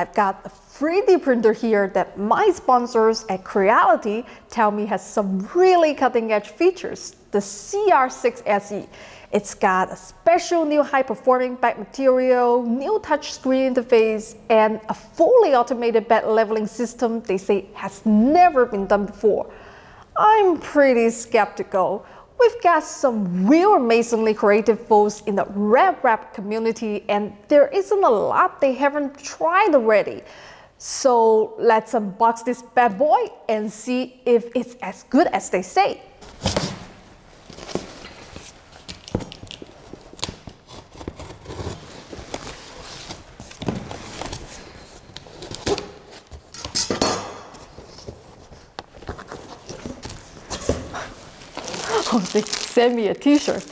I've got a 3D printer here that my sponsors at Creality tell me has some really cutting edge features, the CR6 SE. It's got a special new high-performing back material, new touchscreen interface, and a fully automated bed leveling system they say has never been done before. I'm pretty skeptical. We've got some real amazingly creative folks in the RepRap community and there isn't a lot they haven't tried already. So let's unbox this bad boy and see if it's as good as they say. They sent me a t-shirt.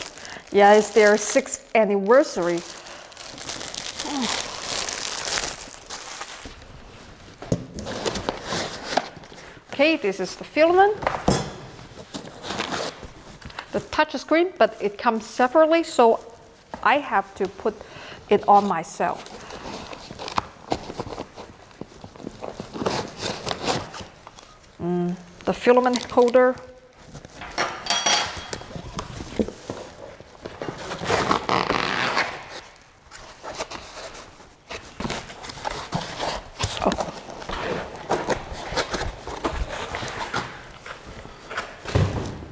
Yeah, it's their sixth anniversary. Okay, this is the filament. The touch screen, but it comes separately, so I have to put it on myself. Mm, the filament holder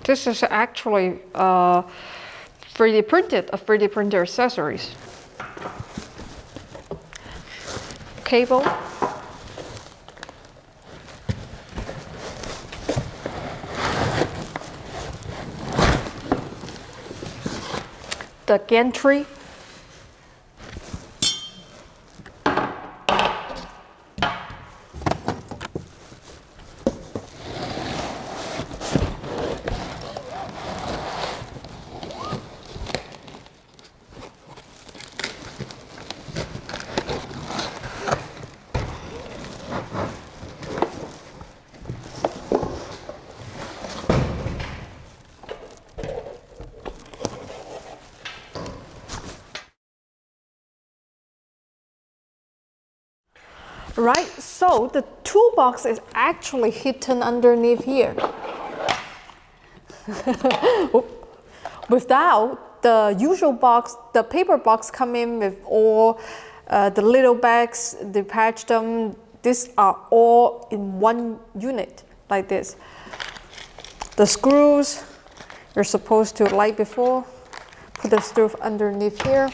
This is actually uh, 3D printed, a 3D printer accessories. Cable. The gantry Right, so the toolbox is actually hidden underneath here. Without the usual box, the paper box come in with all uh, the little bags, they patch them. These are all in one unit like this. The screws, you're supposed to like before, put the screw underneath here.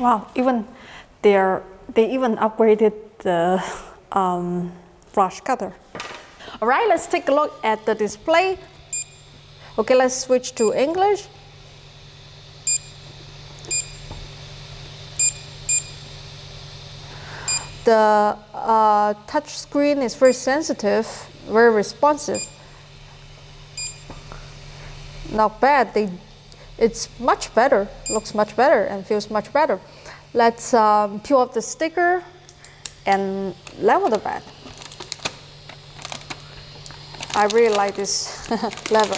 Wow, even they're, they even upgraded the um, flush cutter. All right, let's take a look at the display. Okay, let's switch to English. The uh, touch screen is very sensitive, very responsive. not bad. They, it's much better, looks much better and feels much better. Let's um, peel off the sticker and level the bed. I really like this level.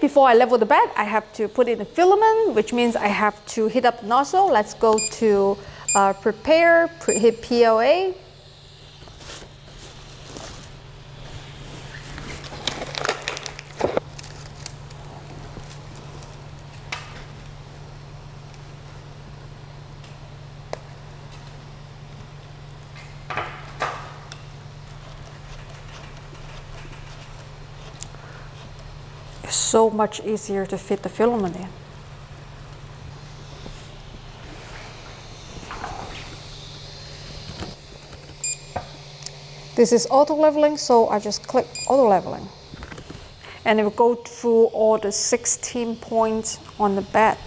Before I level the bed, I have to put in the filament, which means I have to heat up the nozzle. Let's go to uh, prepare, pre hit PLA, so much easier to fit the filament in. This is auto leveling, so I just click auto leveling. And it will go through all the 16 points on the bed.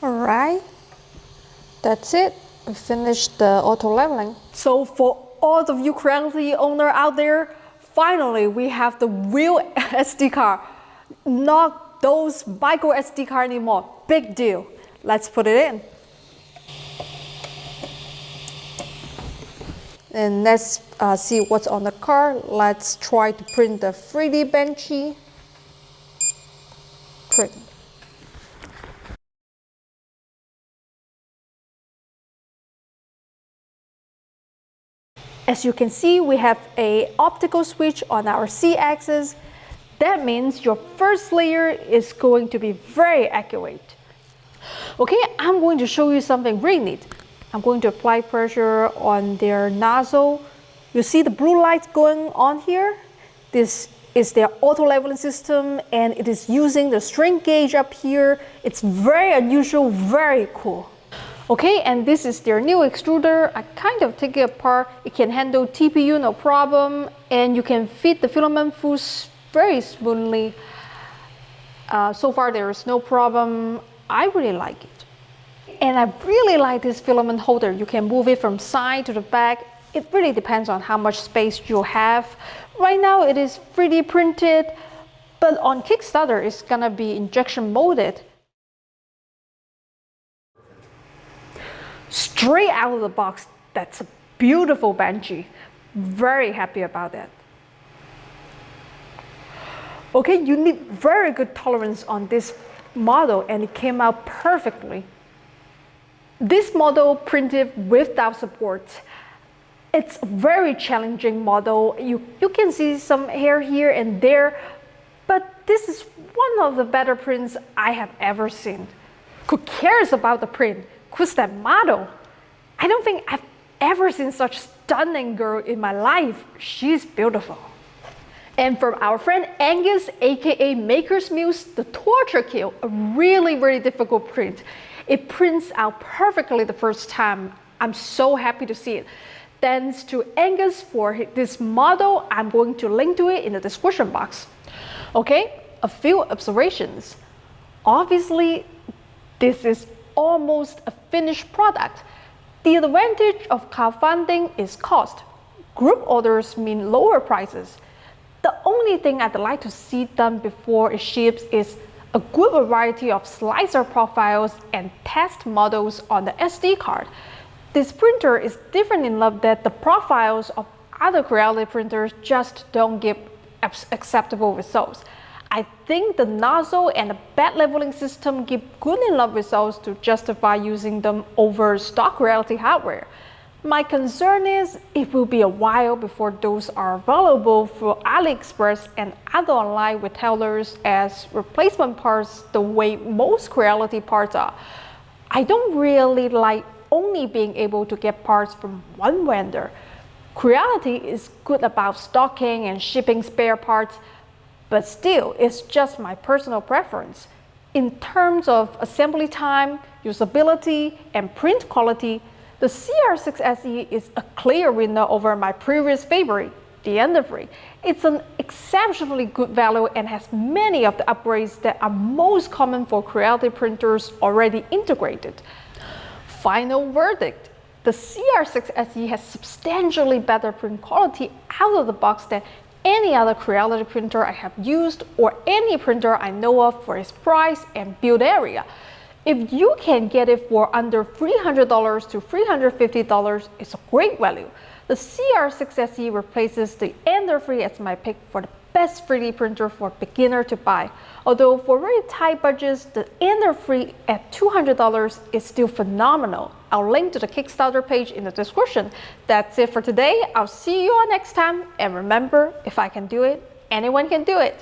All right, that's it. We finished the auto leveling. So for all of you owner out there, finally we have the real SD card. Not those micro SD card anymore. Big deal. Let's put it in. And let's uh, see what's on the card. Let's try to print the 3D Benchy. Print. As you can see, we have a optical switch on our Z-axis. That means your first layer is going to be very accurate. Okay, I'm going to show you something really neat. I'm going to apply pressure on their nozzle. You see the blue light going on here? This is their auto leveling system and it is using the strain gauge up here. It's very unusual, very cool. Okay, and this is their new extruder. I kind of take it apart. It can handle TPU no problem, and you can feed the filament through very smoothly. Uh, so far there is no problem. I really like it. And I really like this filament holder. You can move it from side to the back. It really depends on how much space you have. Right now it is 3D printed, but on Kickstarter it's gonna be injection molded. Straight out of the box. That's a beautiful Benchy. Very happy about that. Okay, you need very good tolerance on this model and it came out perfectly. This model printed without support. It's a very challenging model. You, you can see some hair here and there, but this is one of the better prints I have ever seen. Who cares about the print? Who's that model? I don't think I've ever seen such stunning girl in my life. She's beautiful. And from our friend Angus, aka Maker's Muse, the Torture Kill, a really, really difficult print. It prints out perfectly the first time. I'm so happy to see it. Thanks to Angus for this model. I'm going to link to it in the description box. Okay, a few observations. Obviously, this is almost a finished product. The advantage of crowdfunding is cost. Group orders mean lower prices. The only thing I'd like to see done before it ships is a good variety of slicer profiles and test models on the SD card. This printer is different in love that the profiles of other Creality printers just don't give acceptable results. I think the nozzle and the bed leveling system give good enough results to justify using them over stock Creality hardware. My concern is it will be a while before those are available for AliExpress and other online retailers as replacement parts the way most Creality parts are. I don't really like only being able to get parts from one vendor. Creality is good about stocking and shipping spare parts, but still, it's just my personal preference. In terms of assembly time, usability, and print quality, the CR6SE is a clear winner over my previous favorite, the Ender 3. It's an exceptionally good value and has many of the upgrades that are most common for Creality printers already integrated. Final verdict. The CR6 SE has substantially better print quality out of the box than any other Creality printer I have used or any printer I know of for its price and build area. If you can get it for under $300 to $350, it's a great value. The CR6 SE replaces the Ender 3 as my pick for the best 3D printer for beginner to buy. Although for very tight budgets, the Ender 3 at $200 is still phenomenal. I'll link to the Kickstarter page in the description. That's it for today. I'll see you all next time. And remember, if I can do it, anyone can do it.